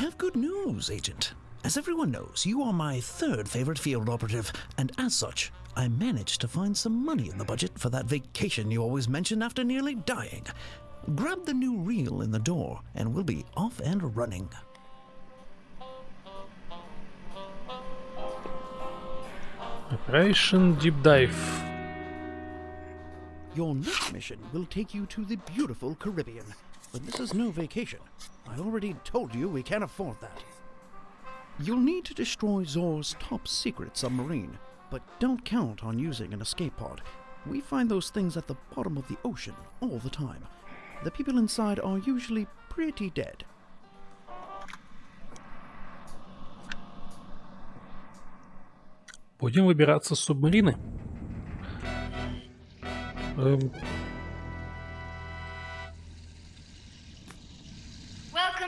have good news, Agent. As everyone knows, you are my third favorite field operative, and as such, I managed to find some money in the budget for that vacation you always mention after nearly dying. Grab the new reel in the door, and we'll be off and running. Operation Deep Dive. Your next mission will take you to the beautiful Caribbean But this is no vacation. I already told you we can't afford that. You'll need to destroy Zor's top secret submarine, but don't count on using an escape pod. We find those things at the bottom of the ocean all the time. The people inside are usually pretty dead. Будем выбираться с субмарины. Эм,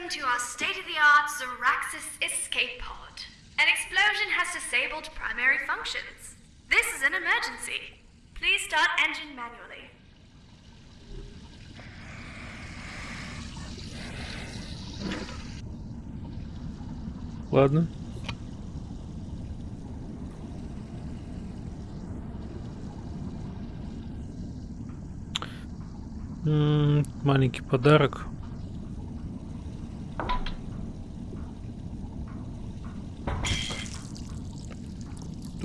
Welcome to our state-of-the-art Zoraxis escape pod. An explosion has disabled primary functions. This is an emergency. Please start engine manually. ладно. М, Маленький подарок.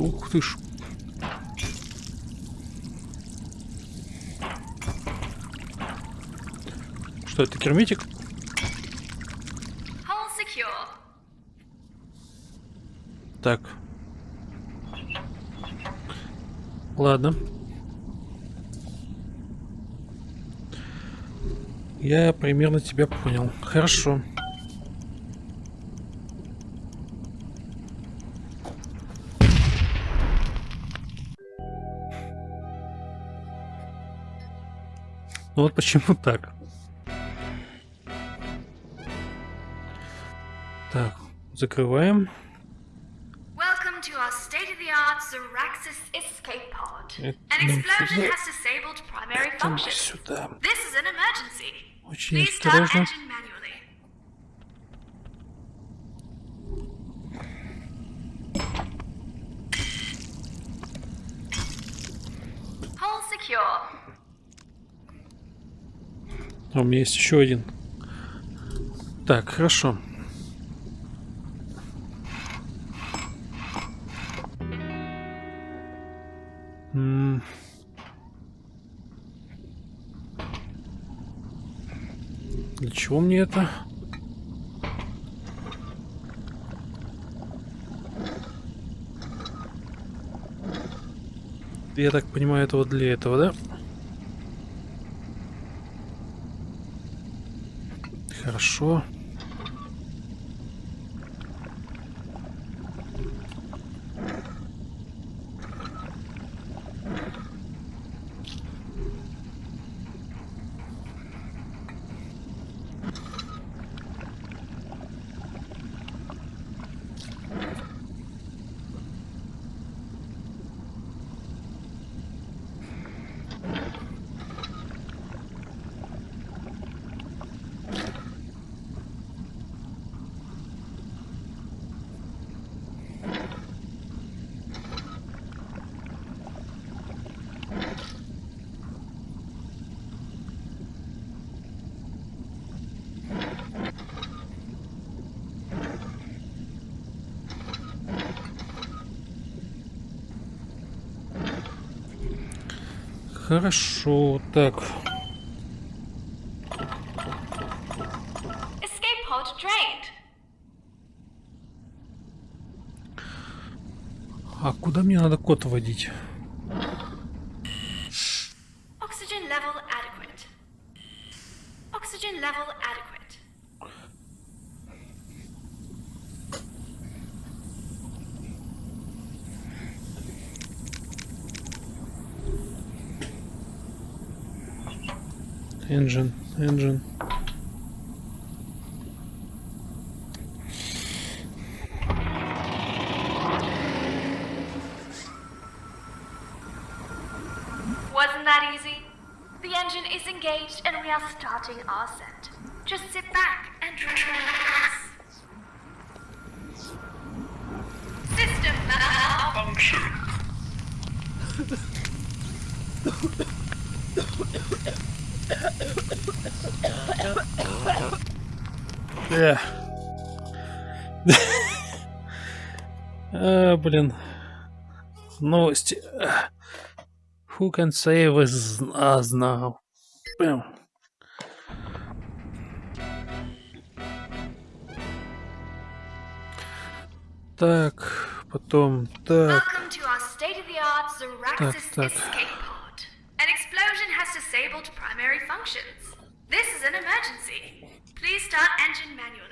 Ух ты ж. Что это, secure. Так. Ладно. Я примерно тебя понял. Хорошо. Ну вот почему так. Так, закрываем. Escape pod. Это An нам explosion сюда. has disabled primary Это нам functions. сюда. This is an emergency. Очень осторожно. А у меня есть еще один. Так, хорошо. Для чего мне это? Я так понимаю, это вот для этого, да? Хорошо. Хорошо, так. А куда мне надо код вводить? engine, engine. Wasn't that easy? The engine is engaged and we are starting our set. Just sit back and relax. System malfunction. Э. а, блин. Новости. Who can say with us now? Бэм. Так, потом так. Так, так. Disabled primary functions. This is an emergency. Please start engine manually.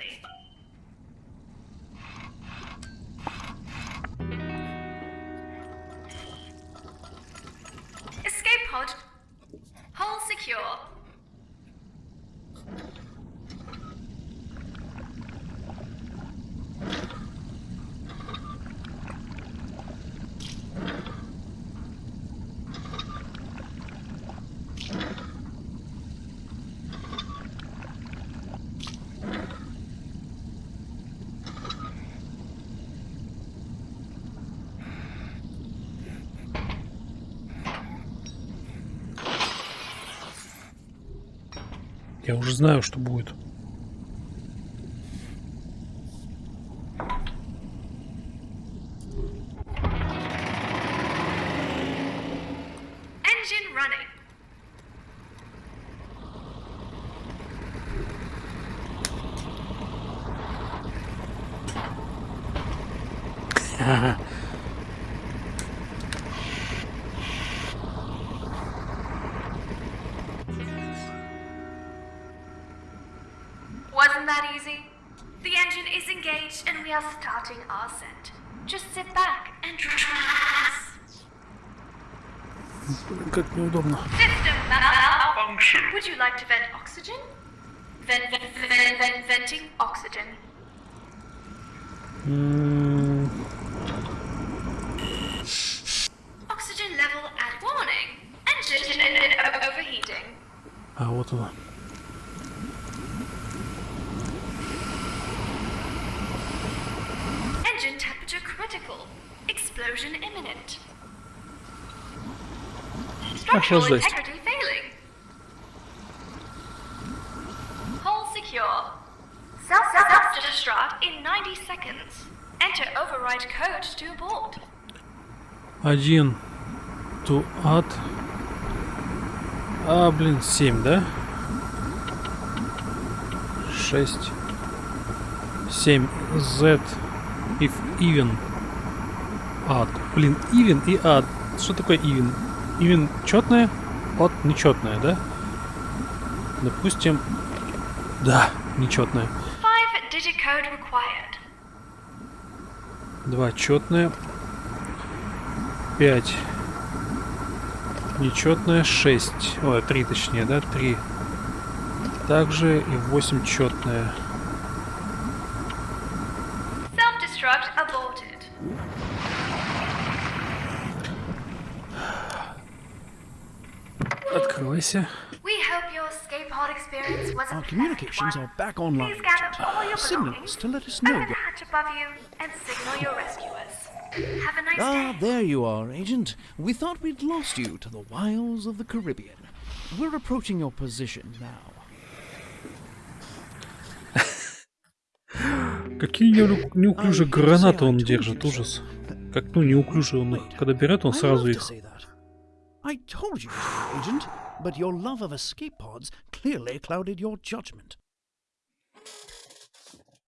Я уже знаю, что будет. Engine Wasn't that easy? The engine is engaged and we are starting our ascent. Just sit back and relax. Блин, как неудобно. System malfunction. Would you like to vent oxygen? Vent, vent, vent, vent, venting oxygen. М, Oxygen level at warning. Engine o- overheating. А вот оно. Explosion imminent. Structural Охлаждайся. integrity failing. Hull secure. Self self-destruct in 90 seconds. Enter override code to abort. Один. To add. А, блин, семь, да? Шесть. Семь. Z. If even. Add. Блин, even и add. Что такое even? Even четное? От нечетное, да? Допустим. Да, нечетное. Два четное. Пять. Нечетное. Шесть. Ой, три точнее, да? Три. Также и восемь четное. Self-destruct aborted. Открывайся. We hope your escape pod experience was a Our communications are back online, Please gather all your Agent. Signals belongings, to let us know. open the hatch above you, and signal your rescuers. Have a nice Ah, day. there you are, Agent. We thought we'd lost you to the wilds of the Caribbean. We're approaching your position now. Какие неуклю- неуклюжие гранаты он told держит, ужас. Как, ну, неуклюже он их. Когда берет, он сразу их... say that. I told you, so, Agent, but your love of escape pods clearly clouded your judgment.